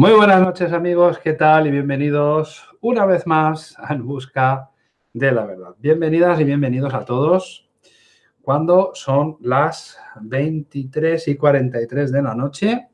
Muy buenas noches amigos, ¿qué tal? Y bienvenidos una vez más a En Busca de la Verdad. Bienvenidas y bienvenidos a todos cuando son las 23 y 43 de la noche.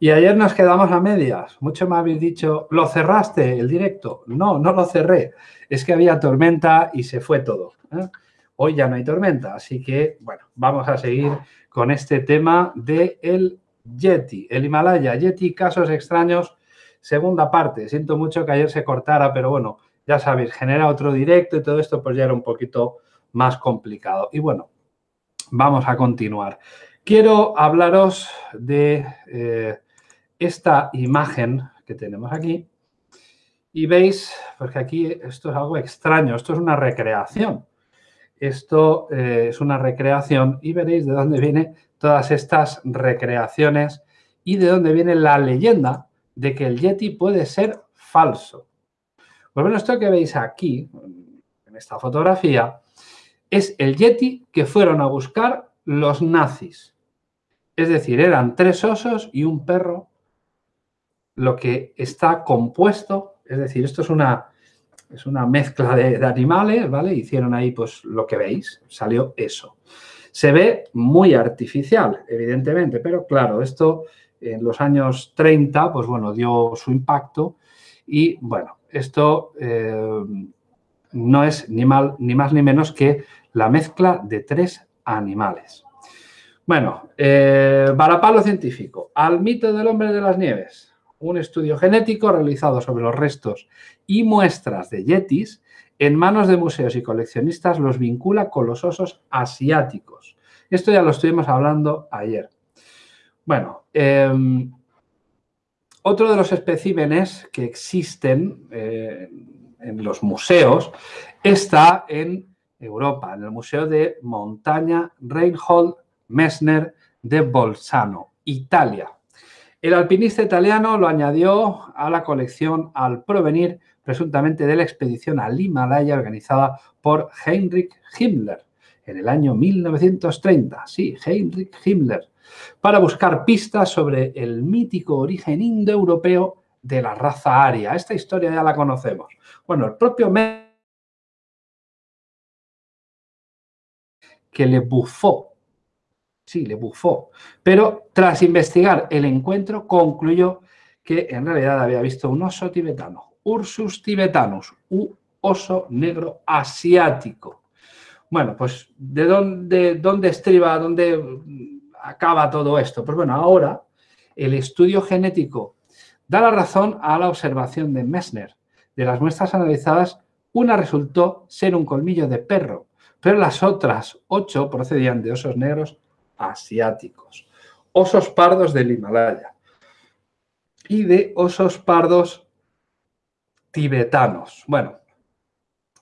Y ayer nos quedamos a medias. Mucho me habéis dicho, ¿lo cerraste el directo? No, no lo cerré. Es que había tormenta y se fue todo. ¿eh? Hoy ya no hay tormenta, así que, bueno, vamos a seguir con este tema del el Yeti, el Himalaya, Yeti, casos extraños, segunda parte. Siento mucho que ayer se cortara, pero bueno, ya sabéis, genera otro directo y todo esto pues ya era un poquito más complicado. Y bueno, vamos a continuar. Quiero hablaros de eh, esta imagen que tenemos aquí. Y veis, porque aquí esto es algo extraño, esto es una recreación. Esto eh, es una recreación y veréis de dónde vienen todas estas recreaciones y de dónde viene la leyenda de que el Yeti puede ser falso. Pues bueno, esto que veis aquí, en esta fotografía, es el Yeti que fueron a buscar los nazis. Es decir, eran tres osos y un perro, lo que está compuesto, es decir, esto es una, es una mezcla de, animales, ¿vale? Hicieron ahí pues lo que veis, salió eso. Se ve muy artificial, evidentemente, pero claro, esto en los años 30, pues bueno, dio su impacto y bueno, esto eh, no es ni, mal, ni más ni menos que la mezcla de tres animales. Bueno, eh, varapalo científico, al mito del hombre de las nieves. Un estudio genético realizado sobre los restos y muestras de yetis en manos de museos y coleccionistas los vincula con los osos asiáticos. Esto ya lo estuvimos hablando ayer. Bueno, em, otro de los especímenes que existen eh, en los museos está en Europa, en el Museo de Montaña Reinhold Messner de Bolzano, Italia. El alpinista italiano lo añadió a la colección al provenir presuntamente de la expedición al Himalaya organizada por Heinrich Himmler en el año 1930. Sí, Heinrich Himmler, para buscar pistas sobre el mítico origen indoeuropeo de la raza aria. Esta historia ya la conocemos. Bueno, el propio que le bufó. Sí, le bufó. Pero tras investigar el encuentro, concluyó que en realidad había visto un oso tibetano, Ursus tibetanus, un oso negro asiático. Bueno, pues ¿de dónde, dónde estriba, dónde acaba todo esto? Pues bueno, ahora el estudio genético da la razón a la observación de Messner. De las muestras analizadas, una resultó ser un colmillo de perro, pero las otras ocho procedían de osos negros asiáticos, osos pardos del Himalaya y de osos pardos tibetanos. Bueno,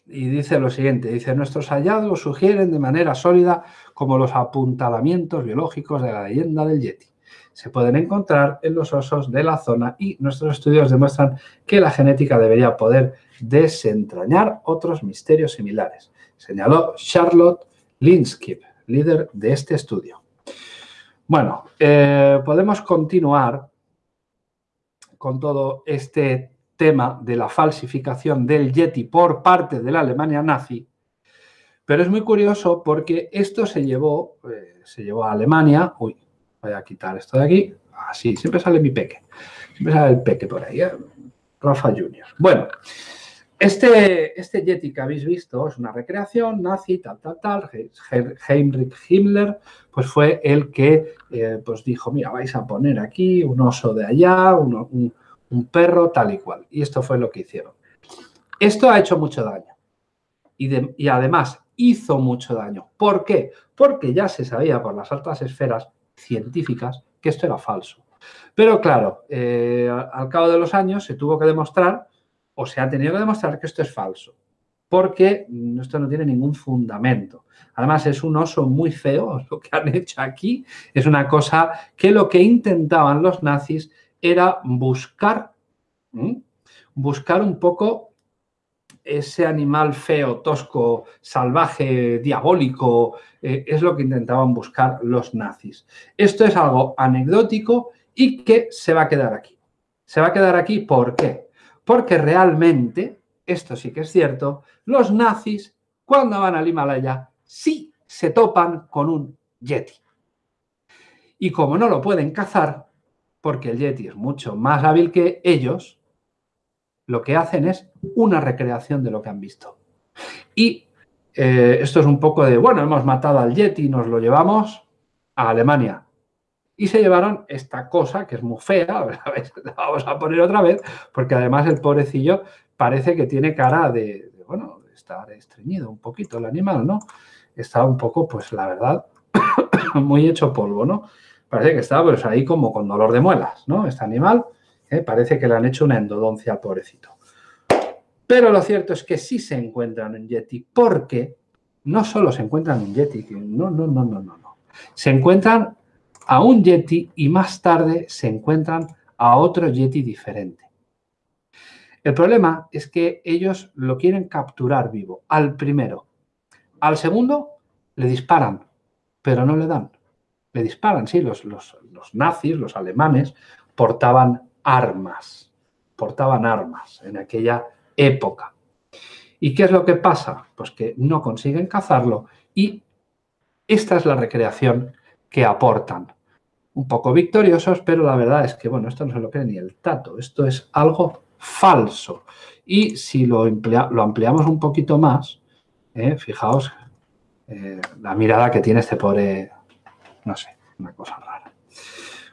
y dice lo siguiente, dice, nuestros hallazgos sugieren de manera sólida como los apuntalamientos biológicos de la leyenda del Yeti. Se pueden encontrar en los osos de la zona y nuestros estudios demuestran que la genética debería poder desentrañar otros misterios similares señaló Charlotte Linskip, líder de este estudio. Bueno, eh, podemos continuar con todo este tema de la falsificación del Yeti por parte de la Alemania nazi, pero es muy curioso porque esto se llevó, eh, se llevó a Alemania, uy, voy a quitar esto de aquí, así, siempre sale mi peque, siempre sale el peque por ahí, ¿eh? Rafa Junior. Bueno, este, este Yeti que habéis visto es una recreación nazi, tal, tal, tal. Heinrich Himmler pues fue el que eh, pues dijo, mira, vais a poner aquí un oso de allá, un, perro, tal y cual. Y esto fue lo que hicieron. Esto ha hecho mucho daño. Y, y además hizo mucho daño. ¿Por qué? Porque ya se sabía por las altas esferas científicas que esto era falso. Pero claro, eh, al cabo de los años se tuvo que demostrar o se ha tenido que demostrar que esto es falso, porque esto no tiene ningún fundamento. Además, es un oso muy feo, lo que han hecho aquí es una cosa que lo que intentaban los nazis era buscar, buscar un poco ese animal feo, tosco, salvaje, diabólico, eh, es lo que intentaban buscar los nazis. Esto es algo anecdótico y que se va a quedar aquí. Se va a quedar aquí, ¿por qué? Porque realmente, esto sí que es cierto, los nazis, cuando van al Himalaya, sí se topan con un Yeti. Y como no lo pueden cazar, porque el Yeti es mucho más hábil que ellos, lo que hacen es una recreación de lo que han visto. Y eh, esto es un poco de, bueno, hemos matado al Yeti y nos lo llevamos a Alemania. Y se llevaron esta cosa, que es muy fea, la vamos a poner otra vez, porque además el pobrecillo parece que tiene cara de, de, bueno, de estar estreñido un poquito el animal, ¿no? Está un poco, pues la verdad, muy hecho polvo, ¿no? Parece que está pues ahí como con dolor de muelas, ¿no? Este animal ¿eh? parece que le han hecho una endodoncia al pobrecito. Pero lo cierto es que sí se encuentran en Yeti, porque no solo se encuentran en Yeti, no, no, no, no, no, no. Se encuentran a un Yeti y más tarde se encuentran a otro Yeti diferente. El problema es que ellos lo quieren capturar vivo, al primero. Al segundo le disparan, pero no le dan. Le disparan, sí, los, los, los nazis, los alemanes, portaban armas, portaban armas en aquella época. ¿Y qué es lo que pasa? Pues que no consiguen cazarlo y esta es la recreación que aportan. Un poco victoriosos, pero la verdad es que, bueno, esto no se lo cree ni el tato. Esto es algo falso. Y si lo, ampliamos un poquito más, eh, fijaos eh, la mirada que tiene este pobre, no sé, una cosa rara.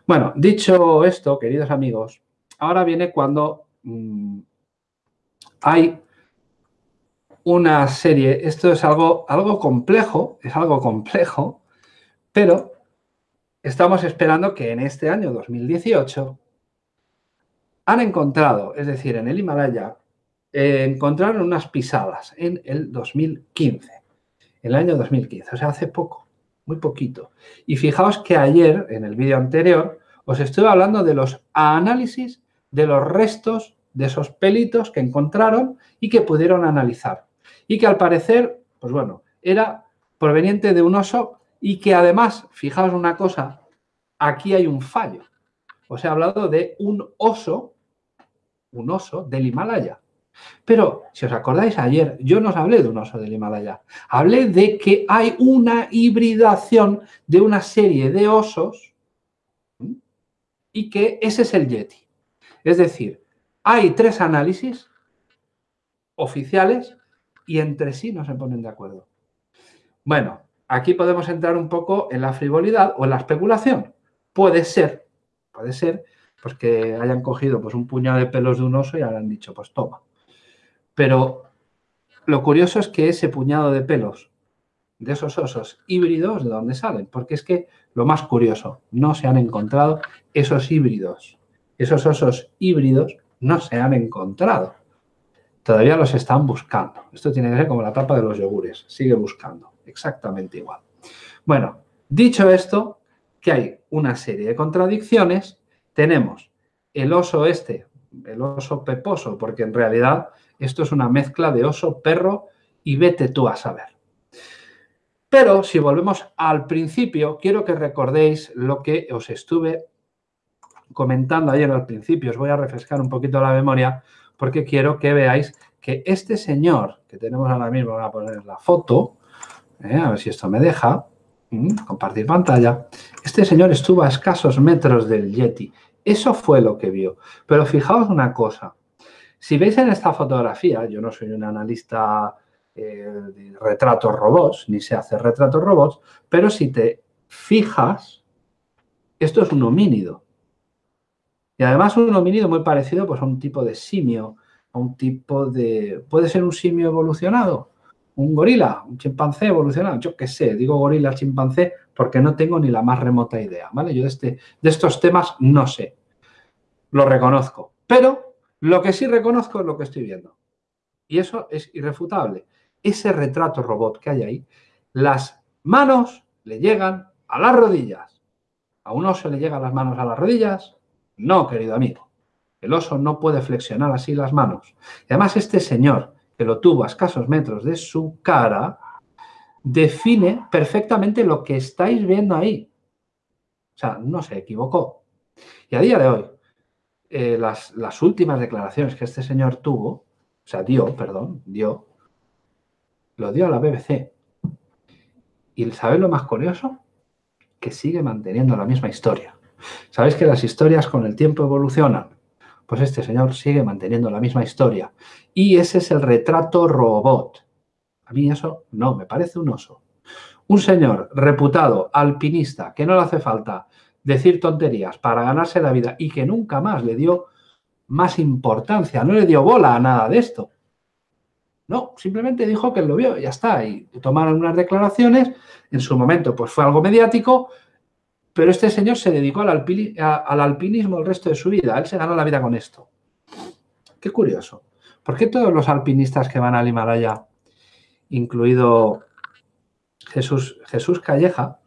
Bueno, dicho esto, queridos amigos, ahora viene cuando mmm, hay una serie, esto es algo, algo complejo, es algo complejo, pero estamos esperando que en este año 2018 han encontrado, es decir, en el Himalaya, eh, encontraron unas pisadas en el 2015, el año 2015, o sea, hace poco, muy poquito. Y fijaos que ayer, en el vídeo anterior, os estuve hablando de los análisis de los restos de esos pelitos que encontraron y que pudieron analizar. Y que al parecer, pues bueno, era proveniente de un oso y que además, fijaos una cosa, aquí hay un fallo. Os he hablado de un oso, un oso del Himalaya. Pero, si os acordáis, ayer yo no os hablé de un oso del Himalaya. Hablé de que hay una hibridación de una serie de osos y que ese es el Yeti. Es decir, hay tres análisis oficiales y entre sí no se ponen de acuerdo. Bueno, aquí podemos entrar un poco en la frivolidad o en la especulación. Puede ser, puede ser, pues que hayan cogido pues, un puñado de pelos de un oso y hayan dicho, pues toma. Pero lo curioso es que ese puñado de pelos de esos osos híbridos, ¿de dónde salen? Porque es que lo más curioso, no se han encontrado esos híbridos. Esos osos híbridos no se han encontrado. Todavía los están buscando. Esto tiene que ser como la tapa de los yogures. Sigue buscando. Exactamente igual. Bueno, dicho esto, que hay una serie de contradicciones. Tenemos el oso este, el oso peposo, porque en realidad esto es una mezcla de oso, perro y vete tú a saber. Pero si volvemos al principio, quiero que recordéis lo que os estuve comentando ayer al principio, os voy a refrescar un poquito la memoria porque quiero que veáis que este señor que tenemos ahora mismo, voy a poner la foto, eh, a ver si esto me deja, mm, compartir pantalla, este señor estuvo a escasos metros del Yeti, eso fue lo que vio. Pero fijaos una cosa, si veis en esta fotografía, yo no soy un analista eh, de retratos robots, ni sé hacer retratos robots, pero si te fijas, esto es un homínido. Y además un homínido muy parecido pues, a un tipo de simio, a un tipo de... ¿Puede ser un simio evolucionado? ¿Un gorila? ¿Un chimpancé evolucionado? Yo qué sé, digo gorila, chimpancé, porque no tengo ni la más remota idea, ¿vale? Yo de, este, de estos temas no sé, lo reconozco. Pero lo que sí reconozco es lo que estoy viendo. Y eso es irrefutable. Ese retrato robot que hay ahí, las manos le llegan a las rodillas. A un oso le llegan las manos a las rodillas, no, querido amigo. El oso no puede flexionar así las manos. Y además este señor, que lo tuvo a escasos metros de su cara, define perfectamente lo que estáis viendo ahí. O sea, no se equivocó. Y a día de hoy, eh, las, las, últimas declaraciones que este señor tuvo, o sea, dio, perdón, dio, lo dio a la BBC. ¿Y sabéis lo más curioso? Que sigue manteniendo la misma historia. ¿Sabéis que las historias con el tiempo evolucionan? Pues este señor sigue manteniendo la misma historia. Y ese es el retrato robot. A mí eso no, me parece un oso. Un señor reputado, alpinista, que no le hace falta decir tonterías para ganarse la vida y que nunca más le dio más importancia, no le dio bola a nada de esto. No, simplemente dijo que lo vio ya está. Y tomaron unas declaraciones, en su momento pues fue algo mediático, pero este señor se dedicó al, alpinismo el resto de su vida. Él se ganó la vida con esto. Qué curioso. ¿Por qué todos los alpinistas que van al Himalaya, incluido Jesús, Jesús Calleja,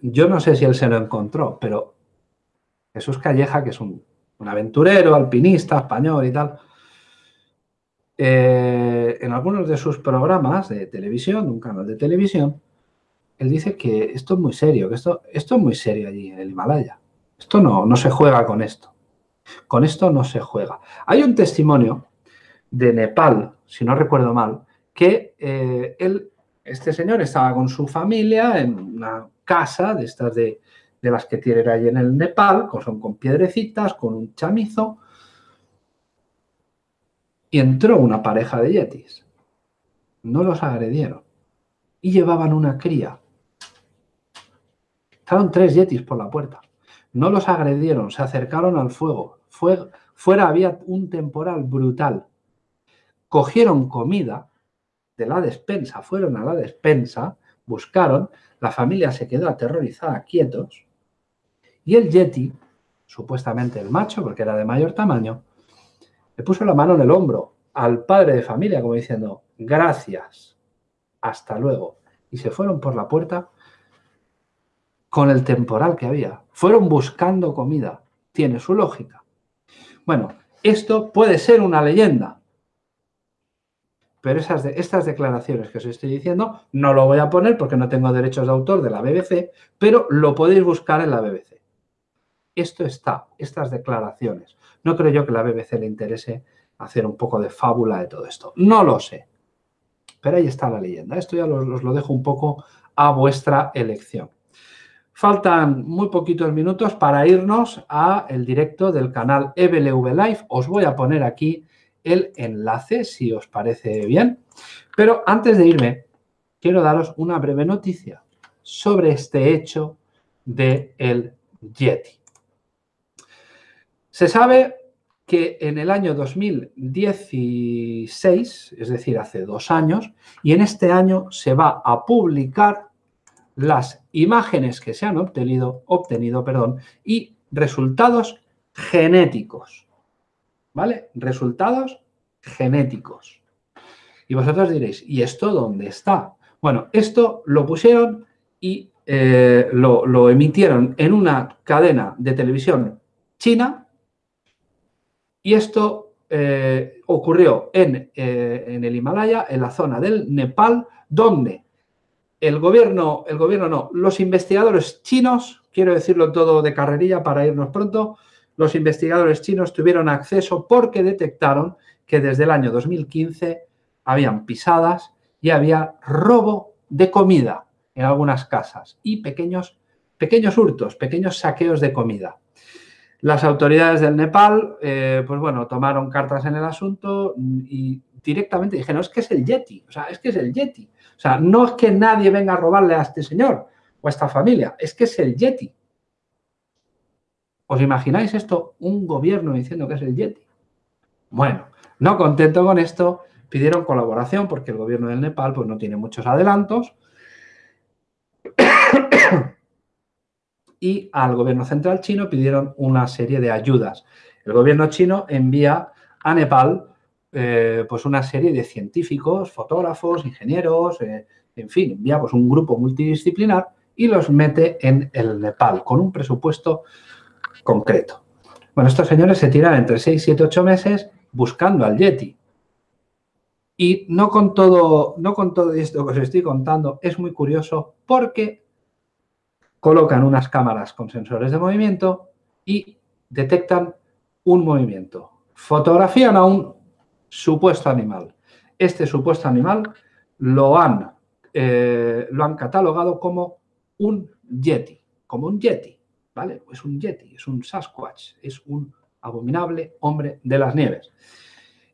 yo no sé si él se lo encontró, pero Jesús Calleja, que es un, aventurero, alpinista, español y tal, eh, en algunos de sus programas de televisión, un canal de televisión, él dice que esto es muy serio, que esto, esto es muy serio allí en el Himalaya. Esto no, no se juega con esto. Con esto no se juega. Hay un testimonio de Nepal, si no recuerdo mal, que eh, él, este señor estaba con su familia en una casa de estas de, las que tienen ahí en el Nepal, son con piedrecitas, con un chamizo, y entró una pareja de yetis. No los agredieron. Y llevaban una cría. Estaban tres yetis por la puerta. No los agredieron, se acercaron al fuego. fuera había un temporal brutal. Cogieron comida de la despensa, fueron a la despensa, buscaron, la familia se quedó aterrorizada, quietos, y el Yeti, supuestamente el macho, porque era de mayor tamaño, le puso la mano en el hombro al padre de familia, como diciendo, gracias, hasta luego. Y se fueron por la puerta con el temporal que había. Fueron buscando comida. Tiene su lógica. Bueno, esto puede ser una leyenda, pero esas estas declaraciones que os estoy diciendo no lo voy a poner porque no tengo derechos de autor de la BBC, pero lo podéis buscar en la BBC. Esto está, estas declaraciones. No creo yo que a la BBC le interese hacer un poco de fábula de todo esto. No lo sé. Pero ahí está la leyenda. Esto ya os, lo dejo un poco a vuestra elección. Faltan muy poquitos minutos para irnos a el directo del canal EBLV Live. Os voy a poner aquí el enlace, si os parece bien. Pero antes de irme, quiero daros una breve noticia sobre este hecho de el Yeti. Se sabe que en el año 2016, es decir, hace dos años, y en este año se va a publicar las imágenes que se han obtenido, obtenido perdón, y resultados genéticos ¿vale? Resultados genéticos. Y vosotros diréis, ¿y esto dónde está? Bueno, esto lo pusieron y eh, lo, emitieron en una cadena de televisión china y esto eh, ocurrió en, eh, en, el Himalaya, en la zona del Nepal, donde el gobierno, el gobierno no, los investigadores chinos, quiero decirlo todo de carrerilla para irnos pronto, los investigadores chinos tuvieron acceso porque detectaron que desde el año 2015 habían pisadas y había robo de comida en algunas casas y pequeños, pequeños hurtos, pequeños saqueos de comida. Las autoridades del Nepal, eh, pues bueno, tomaron cartas en el asunto y directamente dijeron, es que es el Yeti, o sea, es que es el Yeti. O sea, no es que nadie venga a robarle a este señor o a esta familia, es que es el Yeti. ¿Os imagináis esto? Un gobierno diciendo que es el Yeti. Bueno, no contento con esto, pidieron colaboración porque el gobierno del Nepal pues, no tiene muchos adelantos. y al gobierno central chino pidieron una serie de ayudas. El gobierno chino envía a Nepal eh, pues una serie de científicos, fotógrafos, ingenieros, eh, en fin, envía pues, un grupo multidisciplinar y los mete en el Nepal con un presupuesto concreto. Bueno, estos señores se tiran entre 6, 7, 8 meses buscando al Yeti. Y no con todo, no con todo esto que os estoy contando, es muy curioso porque colocan unas cámaras con sensores de movimiento y detectan un movimiento. Fotografían a un supuesto animal. Este supuesto animal lo han, eh, lo han catalogado como un yeti, como un yeti, ¿vale? Es un yeti, es un Sasquatch, es un abominable hombre de las nieves.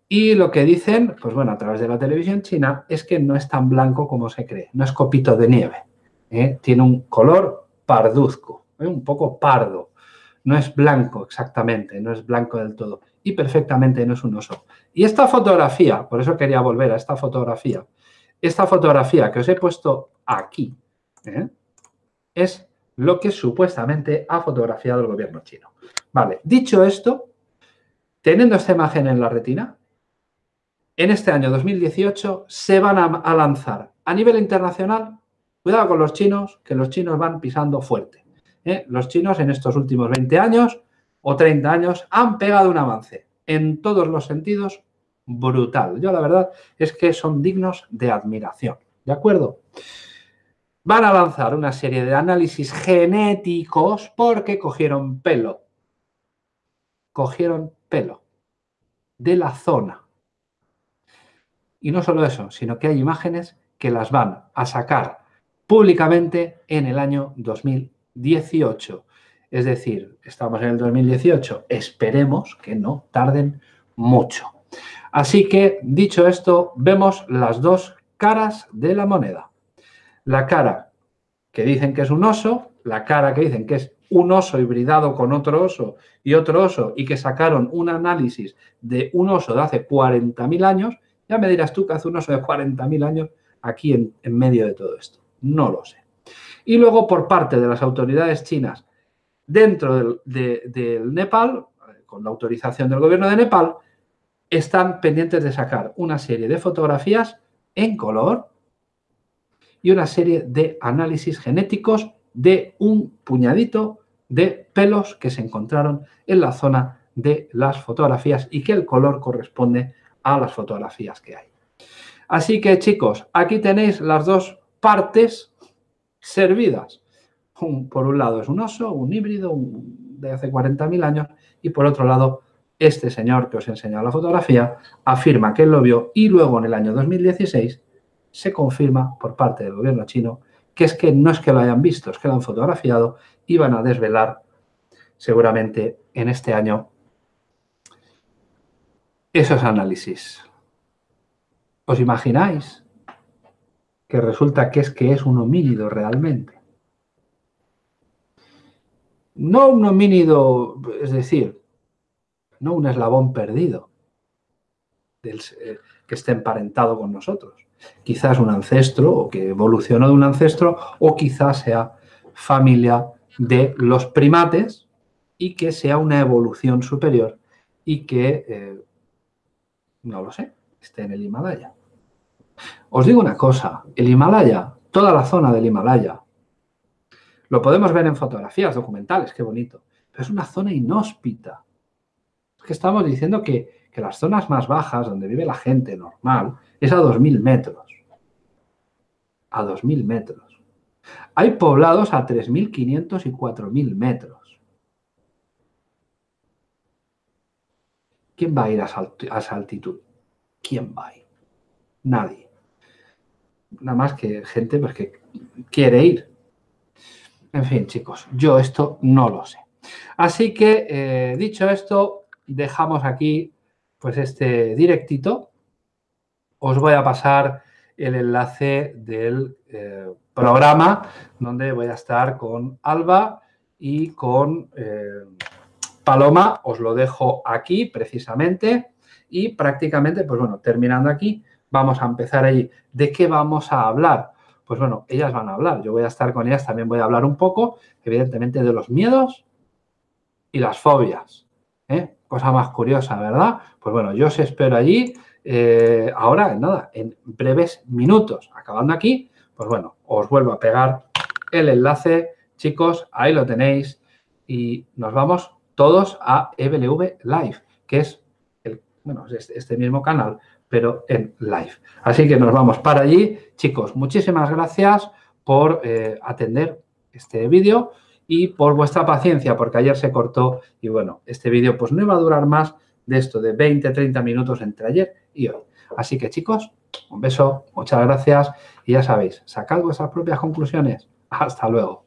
Y lo que dicen, pues bueno, a través de la televisión china, es que no es tan blanco como se cree, no es copito de nieve. ¿eh? Tiene un color parduzco, ¿eh? un poco pardo. No es blanco exactamente, no es blanco del todo. Y perfectamente no es un oso. Y esta fotografía, por eso quería volver a esta fotografía, esta fotografía que os he puesto aquí, ¿eh? es lo que supuestamente ha fotografiado el gobierno chino. Vale, dicho esto, teniendo esta imagen en la retina, en este año 2018 se van a, lanzar a nivel internacional, cuidado con los chinos, que los chinos van pisando fuerte. ¿eh? Los chinos en estos últimos 20 años o 30 años han pegado un avance en todos los sentidos brutal. Yo la verdad es que son dignos de admiración, ¿de acuerdo? Van a lanzar una serie de análisis genéticos porque cogieron pelo. Cogieron pelo de la zona y no solo eso, sino que hay imágenes que las van a sacar públicamente en el año 2018. Es decir, estamos en el 2018, esperemos que no tarden mucho. Así que, dicho esto, vemos las dos caras de la moneda. La cara que dicen que es un oso, la cara que dicen que es un oso hibridado con otro oso y otro oso y que sacaron un análisis de un oso de hace 40.000 años ya me dirás tú que hace un oso de 40.000 años aquí en, medio de todo esto. No lo sé. Y luego por parte de las autoridades chinas dentro del, Nepal, con la autorización del gobierno de Nepal, están pendientes de sacar una serie de fotografías en color y una serie de análisis genéticos de un puñadito de pelos que se encontraron en la zona de las fotografías y que el color corresponde a las fotografías que hay. Así que chicos, aquí tenéis las dos partes servidas. por un lado es un oso, un híbrido de hace 40.000 años y por otro lado este señor que os he enseñado la fotografía afirma que él lo vio y luego en el año 2016 se confirma por parte del gobierno chino que es que no es que lo hayan visto, es que lo han fotografiado y van a desvelar seguramente en este año esos análisis. ¿Os imagináis que resulta que es que es un homínido realmente? No un homínido, es decir, no un eslabón perdido eh, que esté emparentado con nosotros. Quizás un ancestro o que evolucionó de un ancestro o quizás sea familia de los primates y que sea una evolución superior y que eh, no lo sé, esté en el Himalaya. Os digo una cosa, el Himalaya, toda la zona del Himalaya, lo podemos ver en fotografías documentales, qué bonito, pero es una zona inhóspita. Es que estamos diciendo que, que las zonas más bajas, donde vive la gente normal, es a 2.000 metros. A 2.000 metros. Hay poblados a 3.500 y 4.000 metros. ¿Quién va a ir a, esa altitud? ¿Quién va a ir? Nadie. Nada más que gente pues, que quiere ir. En fin, chicos, yo esto no lo sé. Así que, eh, dicho esto, dejamos aquí pues este directito. Os voy a pasar el enlace del eh, programa donde voy a estar con Alba y con... Eh, Paloma os lo dejo aquí precisamente y prácticamente, pues bueno, terminando aquí, vamos a empezar ahí. ¿De qué vamos a hablar? Pues bueno, ellas van a hablar, yo voy a estar con ellas, también voy a hablar un poco, evidentemente, de los miedos y las fobias. ¿eh? Cosa más curiosa, ¿verdad? Pues bueno, yo os espero allí. Eh, ahora, nada, en breves minutos, acabando aquí, pues bueno, os vuelvo a pegar el enlace. Chicos, ahí lo tenéis y nos vamos todos a EBLV Live, que es el, bueno, este mismo canal, pero en live. Así que nos vamos para allí. Chicos, muchísimas gracias por eh, atender este vídeo y por vuestra paciencia, porque ayer se cortó y bueno, este vídeo pues no iba a durar más de esto, de 20, 30 minutos entre ayer y hoy. Así que chicos, un beso, muchas gracias y ya sabéis, sacad vuestras propias conclusiones. Hasta luego.